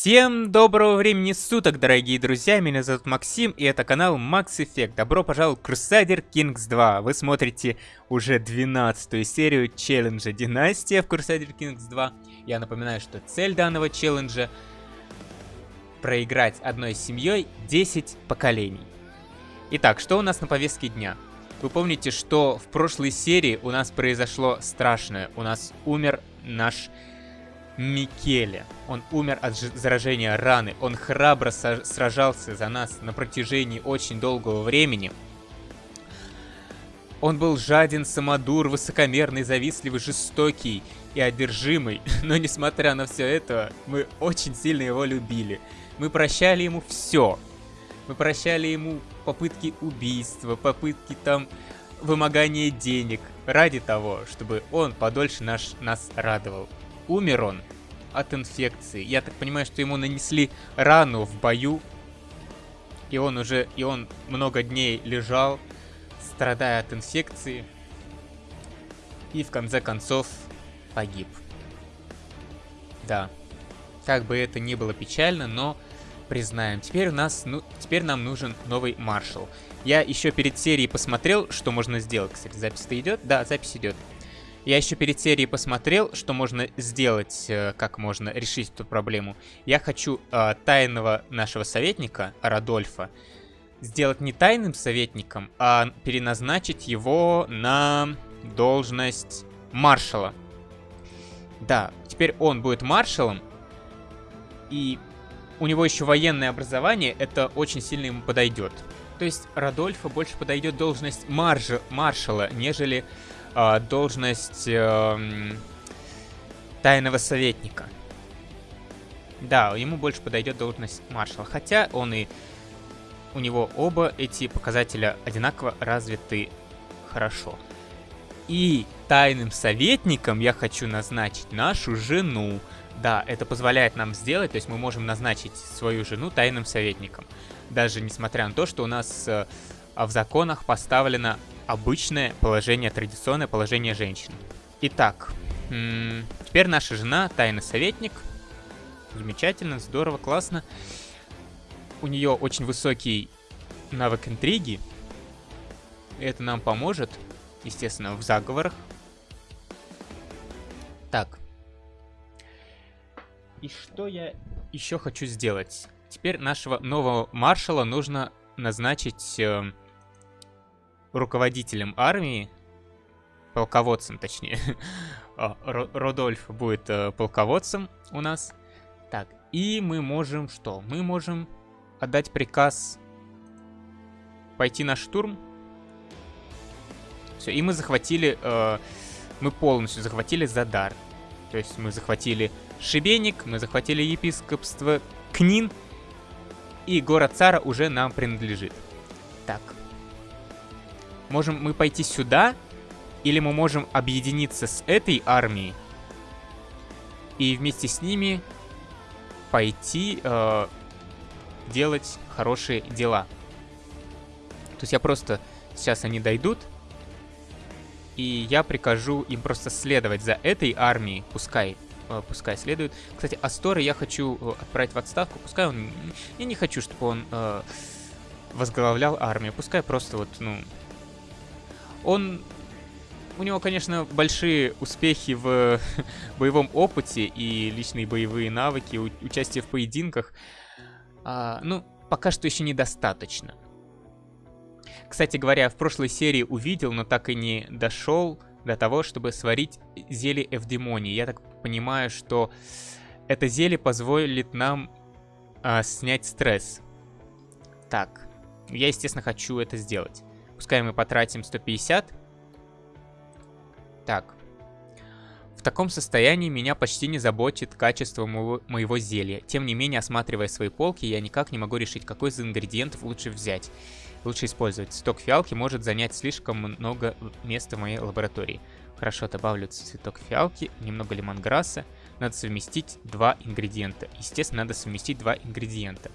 Всем доброго времени суток, дорогие друзья, меня зовут Максим, и это канал Max Effect. Добро пожаловать в Crusader Kings 2. Вы смотрите уже 12 серию челленджа Династия в Crusader Kings 2. Я напоминаю, что цель данного челленджа проиграть одной семьей 10 поколений. Итак, что у нас на повестке дня? Вы помните, что в прошлой серии у нас произошло страшное. У нас умер наш Микеле. Он умер от заражения раны. Он храбро сражался за нас на протяжении очень долгого времени. Он был жаден, самодур, высокомерный, завистливый, жестокий и одержимый. Но несмотря на все это, мы очень сильно его любили. Мы прощали ему все. Мы прощали ему попытки убийства, попытки там вымогания денег. Ради того, чтобы он подольше наш, нас радовал. Умер он от инфекции. Я так понимаю, что ему нанесли рану в бою. И он уже, и он много дней лежал, страдая от инфекции. И в конце концов погиб. Да. Как бы это ни было печально, но признаем. Теперь у нас, ну, теперь нам нужен новый маршал. Я еще перед серией посмотрел, что можно сделать. Кстати, запись-то идет? Да, запись идет. Я еще перед серией посмотрел, что можно сделать, э, как можно решить эту проблему. Я хочу э, тайного нашего советника, Радольфа, сделать не тайным советником, а переназначить его на должность маршала. Да, теперь он будет маршалом, и у него еще военное образование, это очень сильно ему подойдет. То есть Радольфа больше подойдет должность маржа, маршала, нежели э, должность э, тайного советника. Да, ему больше подойдет должность маршала. Хотя он и... У него оба эти показателя одинаково развиты хорошо. И тайным советником я хочу назначить нашу жену. Да, это позволяет нам сделать, то есть мы можем назначить свою жену тайным советником. Даже несмотря на то, что у нас э, в законах поставлено обычное положение, традиционное положение женщин. Итак, теперь наша жена тайный советник. Замечательно, здорово, классно. У нее очень высокий навык интриги. Это нам поможет, естественно, в заговорах. Так. И что я еще хочу сделать? Теперь нашего нового маршала нужно назначить э, руководителем армии, полководцем точнее, а, Родольф будет э, полководцем у нас. Так, и мы можем что? Мы можем отдать приказ пойти на штурм. Все, и мы захватили, э, мы полностью захватили Задар. То есть мы захватили Шибеник, мы захватили епископство Книн, и город Цара уже нам принадлежит. Так, Можем мы пойти сюда, или мы можем объединиться с этой армией и вместе с ними пойти э, делать хорошие дела. То есть я просто... Сейчас они дойдут, и я прикажу им просто следовать за этой армией, пускай, э, пускай следуют. Кстати, Астора я хочу э, отправить в отставку, пускай он... Я не хочу, чтобы он э, возглавлял армию, пускай просто вот, ну, он... У него, конечно, большие успехи в боевом опыте и личные боевые навыки, участие в поединках. А, ну, пока что еще недостаточно. Кстати говоря, в прошлой серии увидел, но так и не дошел до того, чтобы сварить зелье Эвдемонии. Я так понимаю, что это зелье позволит нам а, снять стресс. Так, я, естественно, хочу это сделать. Пускай мы потратим 150. Так. В таком состоянии меня почти не заботит качество моего, моего зелья. Тем не менее, осматривая свои полки, я никак не могу решить, какой из ингредиентов лучше взять. Лучше использовать. Сток фиалки может занять слишком много места в моей лаборатории. Хорошо, добавлю цветок фиалки, немного лимонграсса. Надо совместить два ингредиента. Естественно, надо совместить два ингредиента.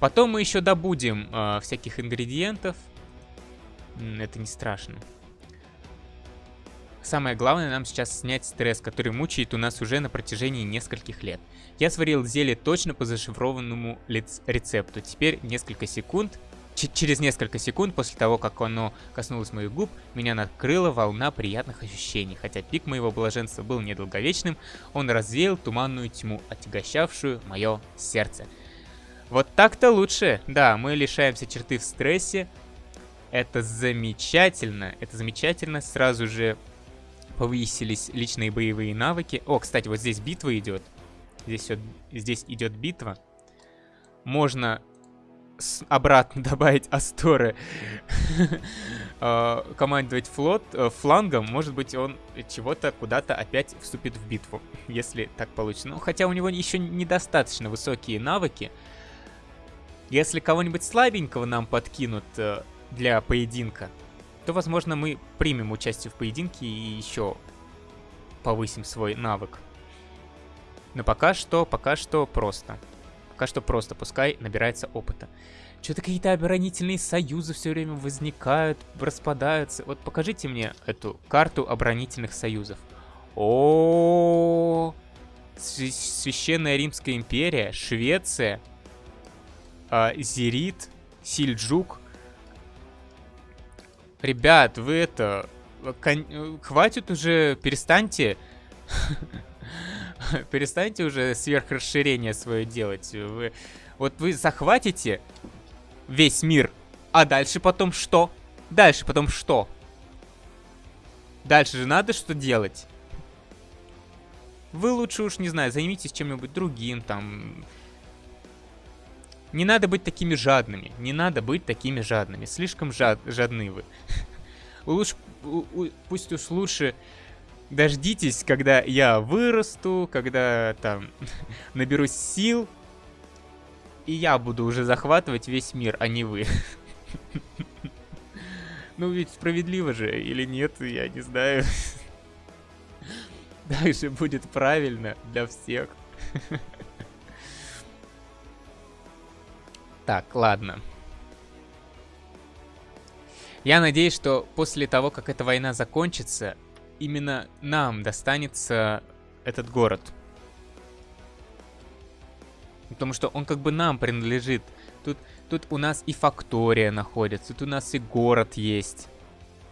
Потом мы еще добудем э, всяких ингредиентов. Это не страшно. Самое главное нам сейчас снять стресс, который мучает у нас уже на протяжении нескольких лет. Я сварил зелье точно по зашифрованному рецепту. Теперь несколько секунд, через несколько секунд после того, как оно коснулось моих губ, меня накрыла волна приятных ощущений. Хотя пик моего блаженства был недолговечным, он развеял туманную тьму, отягощавшую мое сердце. Вот так-то лучше. Да, мы лишаемся черты в стрессе. Это замечательно. Это замечательно. Сразу же повысились личные боевые навыки. О, кстати, вот здесь битва идет. Здесь, вот, здесь идет битва. Можно обратно добавить Асторы, а, командовать флот э, флангом, может быть, он чего-то куда-то опять вступит в битву, если так получится. Ну, хотя у него еще недостаточно высокие навыки. Если кого-нибудь слабенького нам подкинут э, для поединка, то, возможно, мы примем участие в поединке и еще повысим свой навык. Но пока что, пока что просто. Пока что просто, пускай набирается опыта. Что-то какие-то оборонительные союзы все время возникают, распадаются. Вот покажите мне эту карту оборонительных союзов. О, Священная Римская империя, Швеция, а, Зерит, Сильджук, Ребят, вы это... Кон... Хватит уже, перестаньте... перестаньте уже сверхрасширение свое делать. Вы... Вот вы захватите весь мир, а дальше потом что? Дальше потом что? Дальше же надо что делать. Вы лучше уж, не знаю, займитесь чем-нибудь другим, там... Не надо быть такими жадными. Не надо быть такими жадными. Слишком жад, жадны вы. Лучше, пусть уж лучше дождитесь, когда я вырасту, когда там наберусь сил, и я буду уже захватывать весь мир, а не вы. Ну ведь справедливо же, или нет, я не знаю. Дальше будет правильно для всех. Так, ладно. Я надеюсь, что после того, как эта война закончится, именно нам достанется этот город. Потому что он как бы нам принадлежит. Тут, тут у нас и фактория находится, тут у нас и город есть.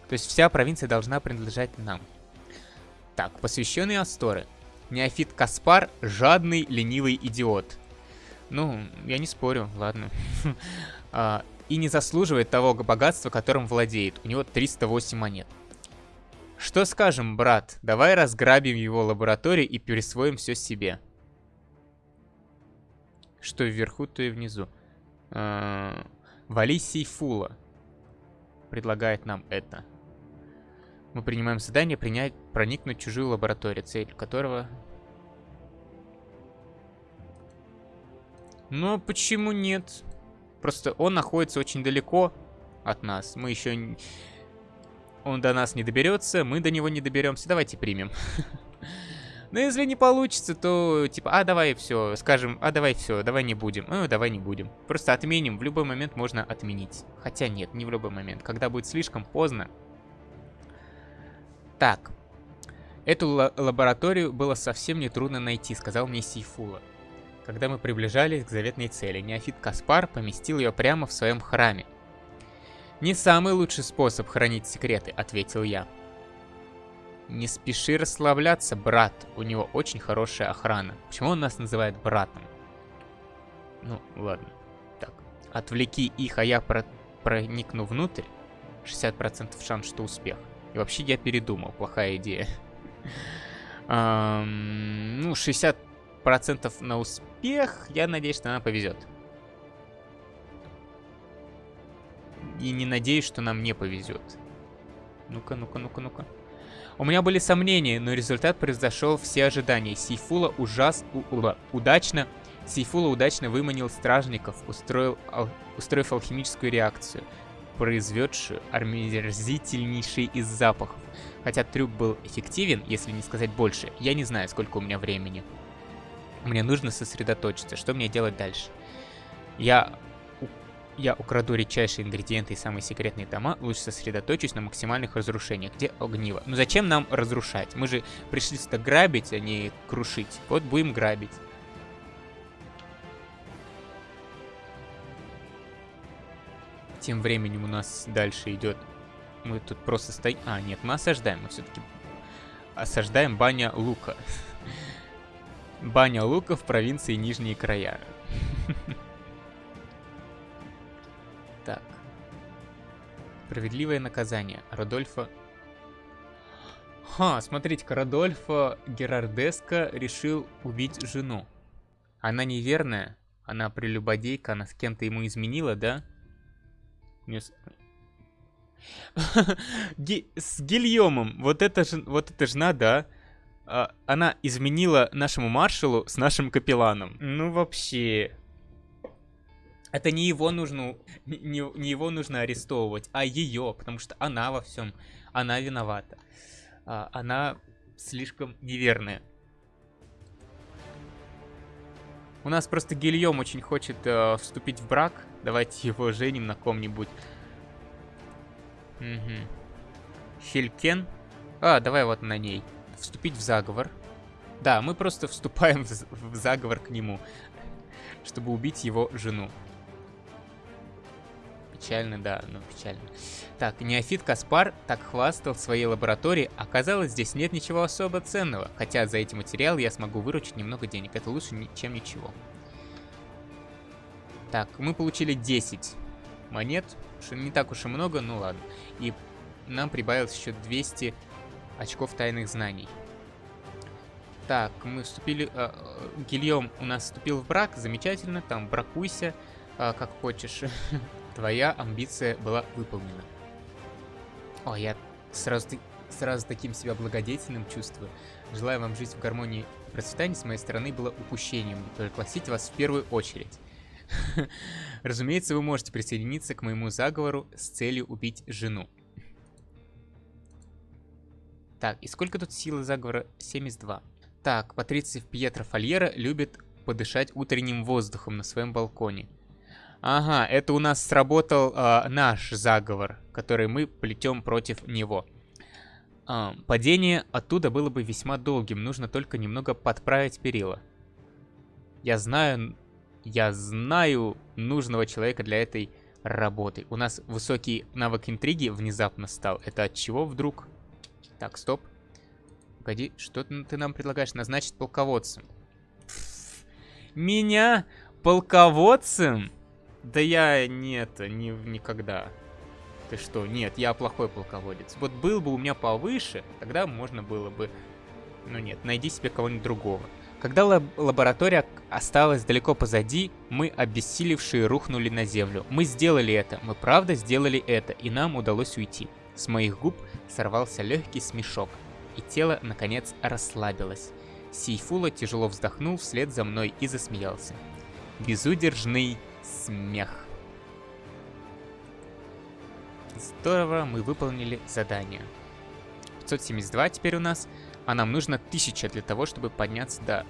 То есть вся провинция должна принадлежать нам. Так, посвященные Асторы. Неофит Каспар – жадный, ленивый идиот. Ну, я не спорю, ладно. А, и не заслуживает того богатства, которым владеет. У него 308 монет. Что скажем, брат? Давай разграбим его лабораторию и присвоим все себе. Что вверху, то и внизу. А, Вали Сейфула предлагает нам это. Мы принимаем задание принять, проникнуть в чужую лабораторию, цель которого Но почему нет? Просто он находится очень далеко от нас. Мы еще... Он до нас не доберется, мы до него не доберемся. Давайте примем. Но если не получится, то типа, а давай все, скажем, а давай все, давай не будем. Ну, давай не будем. Просто отменим, в любой момент можно отменить. Хотя нет, не в любой момент. Когда будет слишком поздно. Так. Эту лабораторию было совсем не трудно найти, сказал мне Сейфула. Когда мы приближались к заветной цели, неофит Каспар поместил ее прямо в своем храме. «Не самый лучший способ хранить секреты», — ответил я. «Не спеши расслабляться, брат. У него очень хорошая охрана. Почему он нас называет братом?» Ну, ладно. Так, отвлеки их, а я про проникну внутрь. 60% шанс, что успех. И вообще я передумал, плохая идея. ну, 60 процентов на успех. Я надеюсь, что нам повезет. И не надеюсь, что нам не повезет. Ну-ка, ну-ка, ну-ка, ну-ка. У меня были сомнения, но результат превзошел все ожидания. Сейфула ужас... У, у, удачно... Сейфула удачно выманил стражников, устроил, ал, устроив алхимическую реакцию, произведшую омерзительнейший из запахов. Хотя трюк был эффективен, если не сказать больше, я не знаю, сколько у меня времени. Мне нужно сосредоточиться. Что мне делать дальше? Я я украду редчайшие ингредиенты и самые секретные дома, лучше сосредоточусь на максимальных разрушениях. Где огниво? Ну зачем нам разрушать? Мы же пришли сюда грабить, а не крушить. Вот будем грабить. Тем временем у нас дальше идет... Мы тут просто стоим... А, нет, мы осаждаем. Мы все-таки осаждаем баня Лука. Баня Лука в провинции Нижние Края. Так. Справедливое наказание. Родольфа... Ха, смотрите-ка, Родольфа Герардеско решил убить жену. Она неверная, она прелюбодейка, она с кем-то ему изменила, да? С Гильомом, вот это, же, вот эта жена, да, она изменила нашему маршалу с нашим капелланом. Ну вообще... Это не его нужно, не, не его нужно арестовывать, а ее, потому что она во всем, она виновата. А, она слишком неверная. У нас просто Гильем очень хочет э, вступить в брак. Давайте его женим на ком-нибудь. Угу. Хелькен. А, давай вот на ней. Вступить в заговор. Да, мы просто вступаем в, в заговор к нему, чтобы убить его жену. Печально, да, ну печально. Так, неофит Каспар так хвастал в своей лаборатории, оказалось, здесь нет ничего особо ценного, хотя за эти материалы я смогу выручить немного денег, это лучше, чем ничего. Так, мы получили 10 монет, не так уж и много, ну ладно. И нам прибавилось еще 200 очков тайных знаний. Так, мы вступили... Э, Гильем у нас вступил в брак, замечательно, там бракуйся, э, как хочешь. Твоя амбиция была выполнена. О, я сразу, сразу таким себя благодетельным чувствую. Желаю вам жить в гармонии и процветании с моей стороны было упущением. Пригласить вас в первую очередь. Разумеется, вы можете присоединиться к моему заговору с целью убить жену. Так, и сколько тут силы заговора? 72. Так, Патриций Пьетро Фольера любит подышать утренним воздухом на своем балконе. Ага, это у нас сработал э, наш заговор, который мы плетем против него. Э, падение оттуда было бы весьма долгим, нужно только немного подправить перила. Я знаю, я знаю нужного человека для этой работы. У нас высокий навык интриги внезапно стал. Это от чего вдруг? Так, стоп. Погоди, что ты нам предлагаешь? Назначить полководцем. Меня полководцем? Да я нет, не, никогда. Ты что? Нет, я плохой полководец. Вот был бы у меня повыше, тогда можно было бы... Ну нет, найди себе кого-нибудь другого. Когда лаб лаборатория осталась далеко позади, мы, обессилевшие, рухнули на землю. Мы сделали это, мы правда сделали это, и нам удалось уйти. С моих губ сорвался легкий смешок, и тело, наконец, расслабилось. Сейфула тяжело вздохнул вслед за мной и засмеялся. Безудержный смех. Здорово, мы выполнили задание. 572 теперь у нас, а нам нужно 1000 для того, чтобы подняться до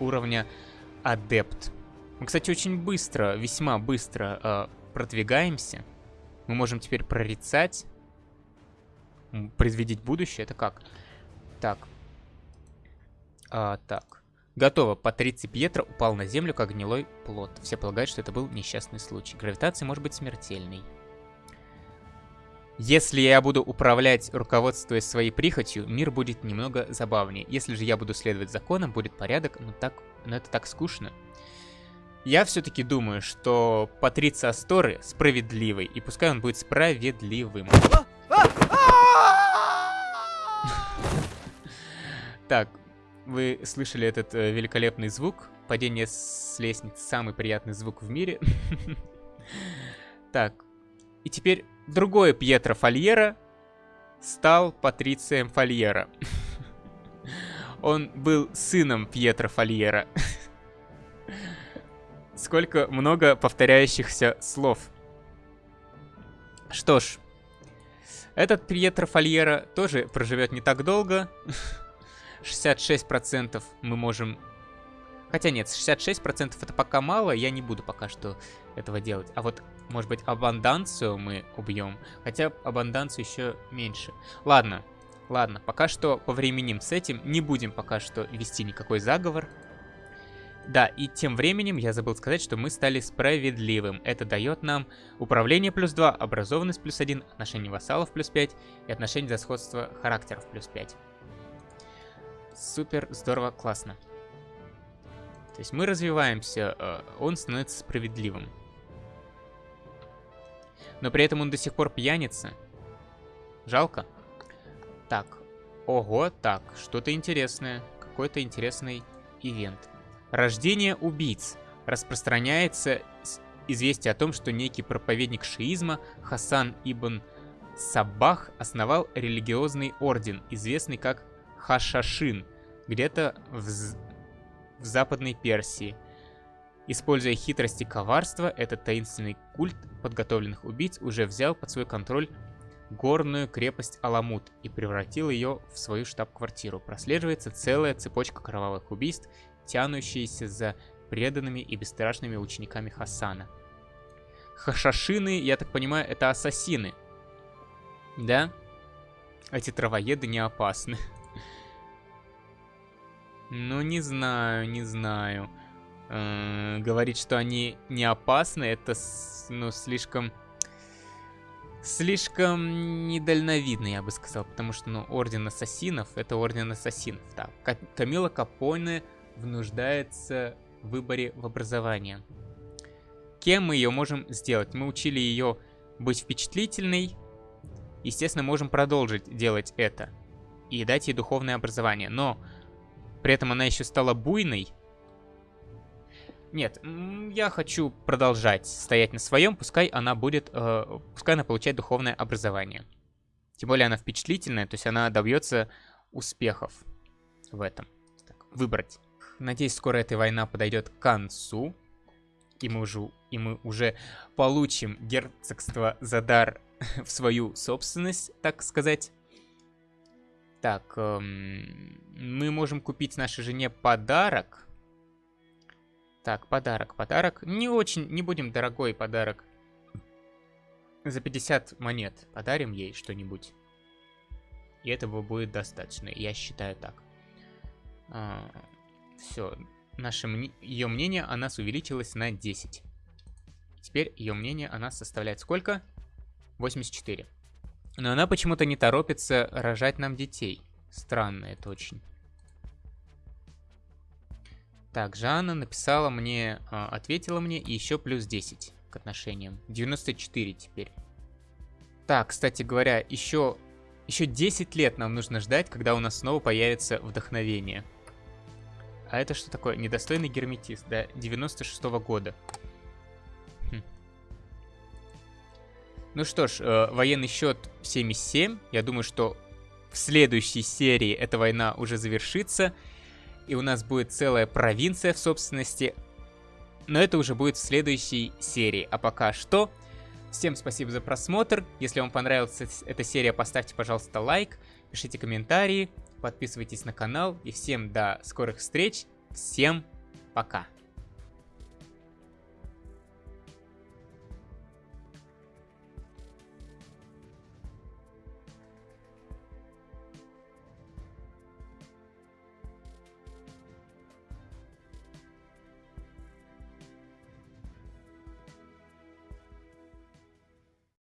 уровня адепт. Мы, кстати, очень быстро, весьма быстро э, продвигаемся. Мы можем теперь прорицать, предвидеть будущее. Это как? Так. А, так. Готово. Патриций Пьетро упал на землю, как гнилой плод. Все полагают, что это был несчастный случай. Гравитация может быть смертельной. Если я буду управлять, руководствуясь своей прихотью, мир будет немного забавнее. Если же я буду следовать законам, будет порядок, но, так, но это так скучно. Я все-таки думаю, что Патриция Асторы справедливый, и пускай он будет справедливым. Так, вы слышали этот э, великолепный звук? Падение с лестницы самый приятный звук в мире. Так, и теперь другой Пьетро Фольера стал Патрицием Фольера. Он был сыном Пьетро Фольера. Сколько много повторяющихся слов. Что ж, этот Пьетро Фольера тоже проживет не так долго. 66% мы можем... Хотя нет, 66% это пока мало, я не буду пока что этого делать. А вот, может быть, абанданцию мы убьем. Хотя абанданцию еще меньше. Ладно, ладно, пока что повременим с этим. Не будем пока что вести никакой заговор. Да, и тем временем я забыл сказать, что мы стали справедливым. Это дает нам управление плюс 2, образованность плюс 1, отношение вассалов плюс 5 и отношение за сходство характеров плюс 5. Супер, здорово, классно. То есть мы развиваемся, э, он становится справедливым. Но при этом он до сих пор пьяница. Жалко. Так, ого, так, что-то интересное. Какой-то интересный ивент. Рождение убийц. Распространяется известие о том, что некий проповедник шиизма Хасан ибн Сабах основал религиозный орден, известный как Хашашин, где-то в, в Западной Персии. Используя хитрость и коварство, этот таинственный культ подготовленных убийц уже взял под свой контроль горную крепость Аламут и превратил ее в свою штаб-квартиру. Прослеживается целая цепочка кровавых убийств тянущиеся за преданными и бесстрашными учениками Хасана. Хашашины, я так понимаю, это ассасины. Да? Эти травоеды не опасны. Ну, не знаю, не знаю. Э говорить, что они не опасны, это, ну, слишком... Слишком недальновидно, я бы сказал, потому что, ну, Орден Ассасинов — это Орден Ассасинов, да. Камила Капоне внуждается в выборе в образование. Кем мы ее можем сделать? Мы учили ее быть впечатлительной. Естественно, можем продолжить делать это. И дать ей духовное образование. Но при этом она еще стала буйной. Нет, я хочу продолжать стоять на своем, пускай она будет, э, пускай она получает духовное образование. Тем более она впечатлительная, то есть она добьется успехов в этом. Так, выбрать. Надеюсь, скоро эта война подойдет к концу. И мы уже, и мы уже получим герцогство Задар в свою собственность, так сказать. Так, эм, мы можем купить нашей жене подарок. Так, подарок, подарок. Не очень, не будем дорогой подарок. За 50 монет подарим ей что-нибудь. И этого будет достаточно, я считаю так. А, все, наше ее мнение о нас увеличилось на 10. Теперь ее мнение о нас составляет сколько? 84. Но она почему-то не торопится рожать нам детей. Странно это очень. Так, Жанна написала мне, а, ответила мне и еще плюс 10 к отношениям. 94 теперь. Так, кстати говоря, еще, еще 10 лет нам нужно ждать, когда у нас снова появится вдохновение. А это что такое? Недостойный герметист, да, 96 -го года. Ну что ж, э, военный счет 77. Я думаю, что в следующей серии эта война уже завершится. И у нас будет целая провинция в собственности. Но это уже будет в следующей серии. А пока что, всем спасибо за просмотр. Если вам понравилась эта серия, поставьте, пожалуйста, лайк, пишите комментарии подписывайтесь на канал и всем до скорых встреч, всем пока!